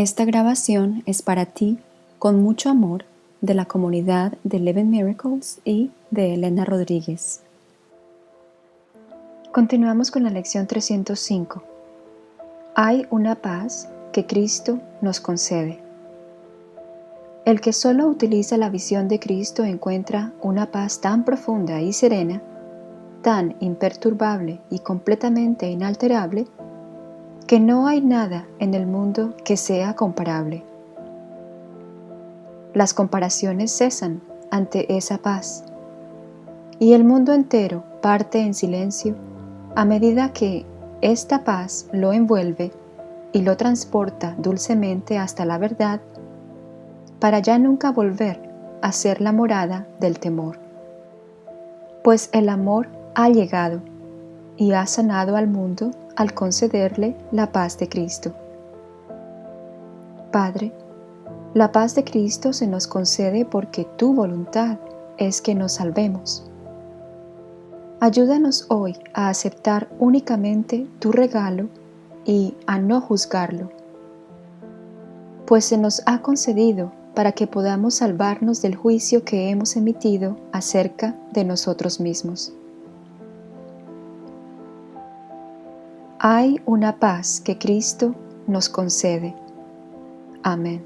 Esta grabación es para ti, con mucho amor, de la comunidad de Eleven Miracles y de Elena Rodríguez. Continuamos con la lección 305. Hay una paz que Cristo nos concede. El que solo utiliza la visión de Cristo encuentra una paz tan profunda y serena, tan imperturbable y completamente inalterable, que no hay nada en el mundo que sea comparable. Las comparaciones cesan ante esa paz, y el mundo entero parte en silencio a medida que esta paz lo envuelve y lo transporta dulcemente hasta la verdad para ya nunca volver a ser la morada del temor. Pues el amor ha llegado y ha sanado al mundo al concederle la paz de Cristo. Padre, la paz de Cristo se nos concede porque tu voluntad es que nos salvemos. Ayúdanos hoy a aceptar únicamente tu regalo y a no juzgarlo, pues se nos ha concedido para que podamos salvarnos del juicio que hemos emitido acerca de nosotros mismos. Hay una paz que Cristo nos concede. Amén.